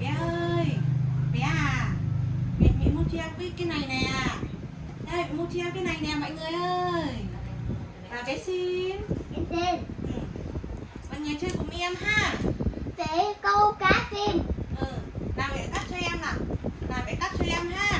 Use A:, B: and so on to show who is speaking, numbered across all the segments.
A: bé ơi bé à mẹ mẹ mua cho em cái này nè. Đây mua cho em cái này nè mọi người ơi. Và bé xin
B: em xin
A: ừ. mọi người chơi cùng em ha.
B: Sẽ câu cá xin
A: ừ nào mẹ cắt cho em nào. Nào mẹ cắt cho em ha.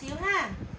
B: 少啦。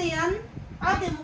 A: ate yan? Ate?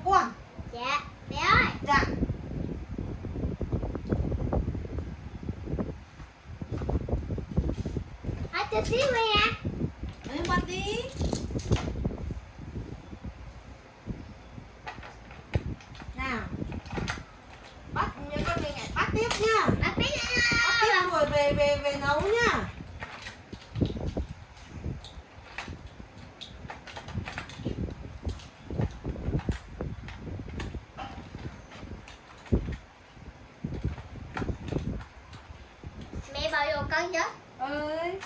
A: Con chứ ơi.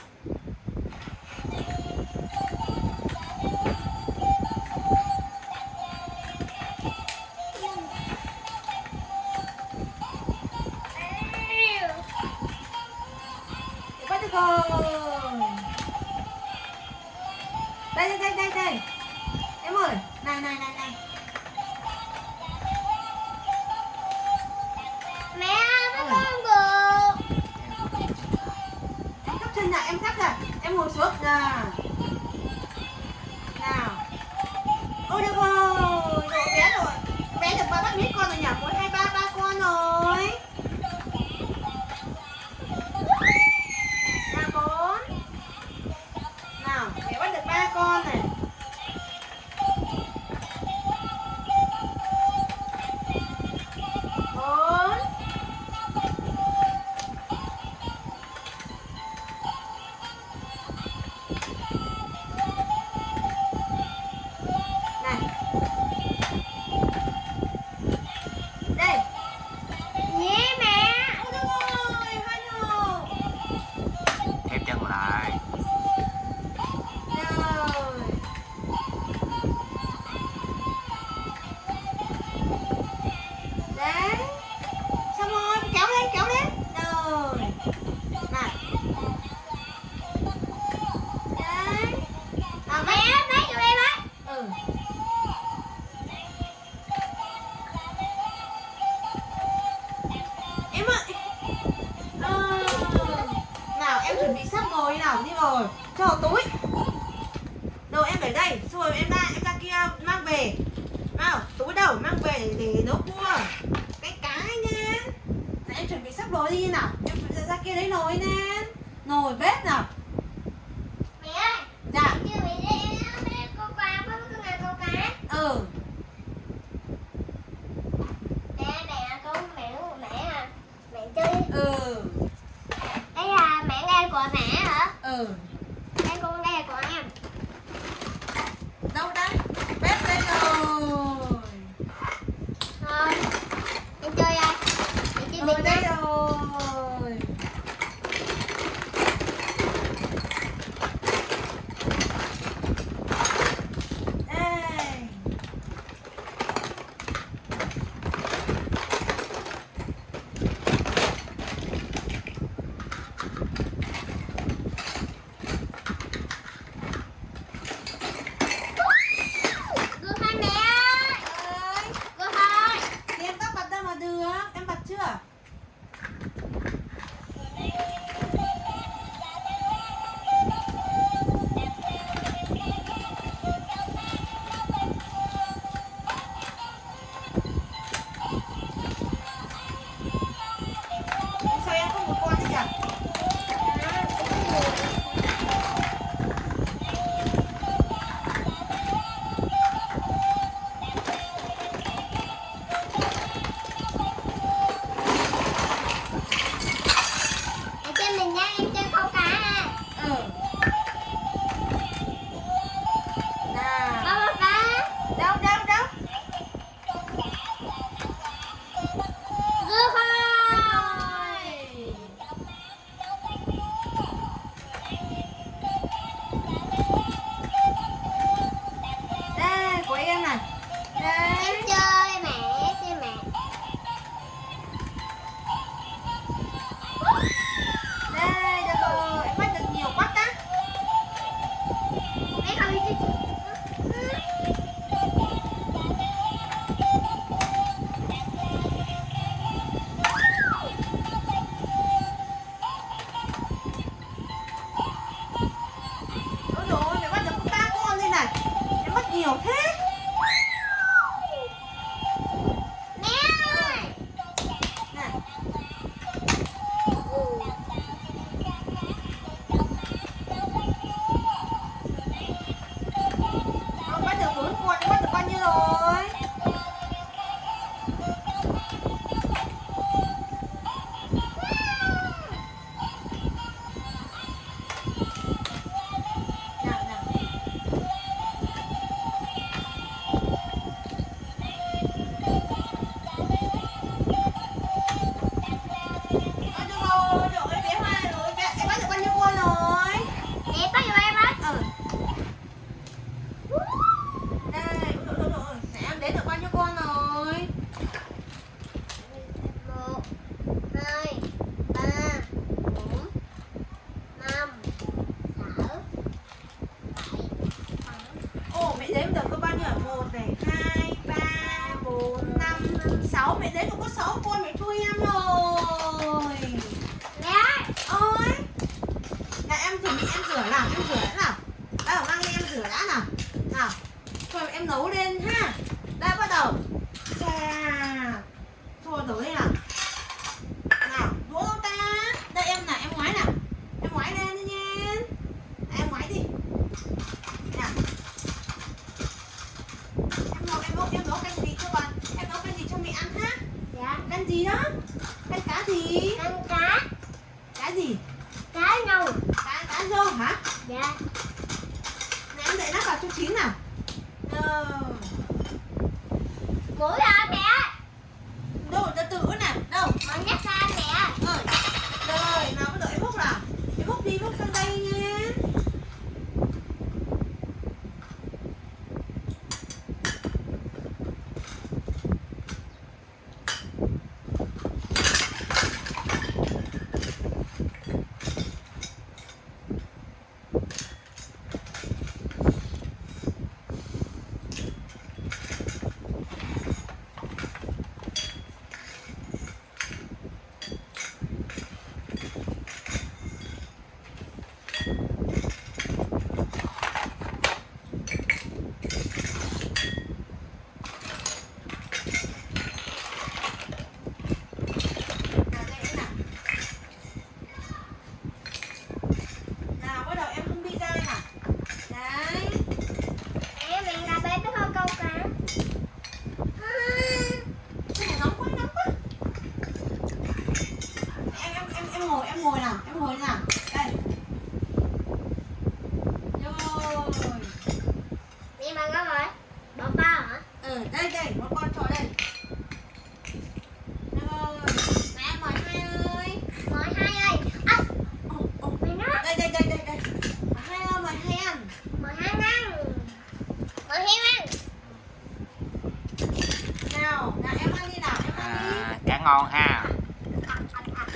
A: Nào, em ăn đi nào, em ăn đi.
B: À,
C: cá ngon ha.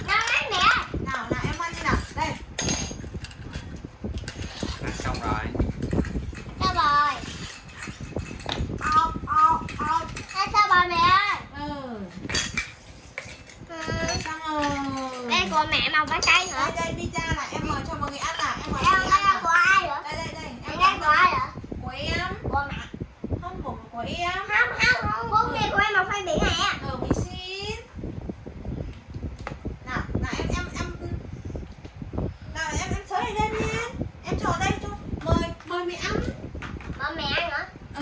B: Nào lấy mẹ.
A: Nào, nào em ăn đi nào. Đây.
C: Xong rồi.
B: Sao rồi? Ô, ô, ô. Ăn sao rồi mẹ
A: Xong rồi.
B: Đây của mẹ màu vàng cây.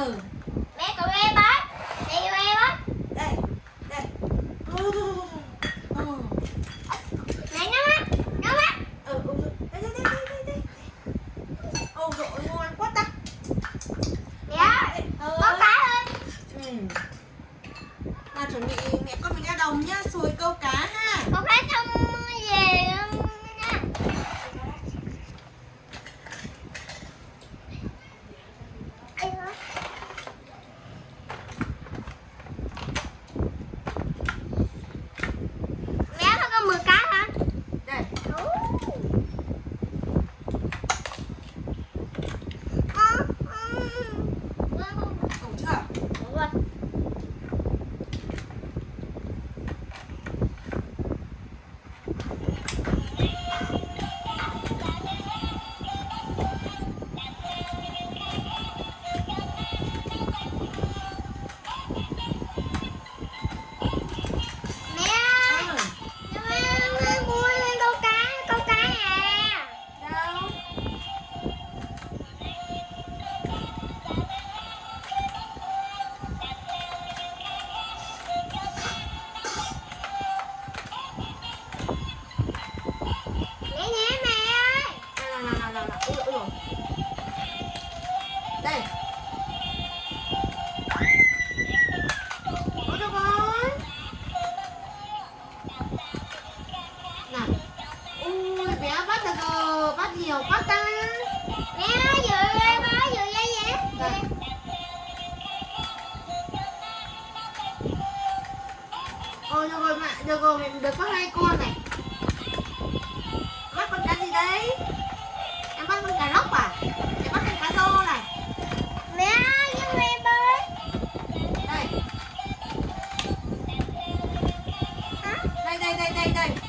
A: 다음 ない痛い痛い痛い。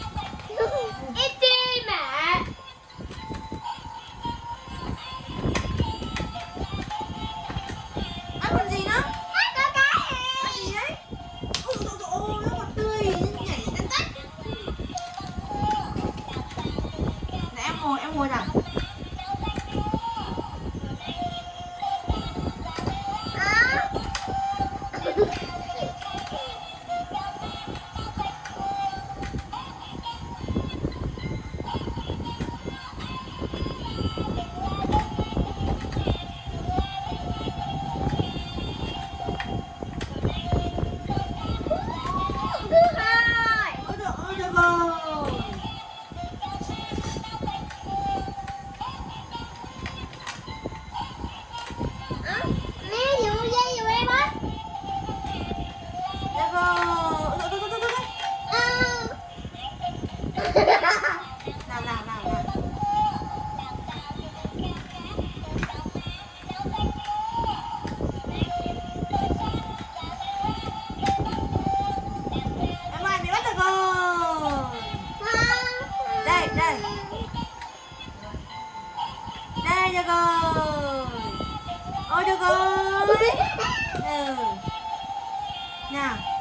A: Nào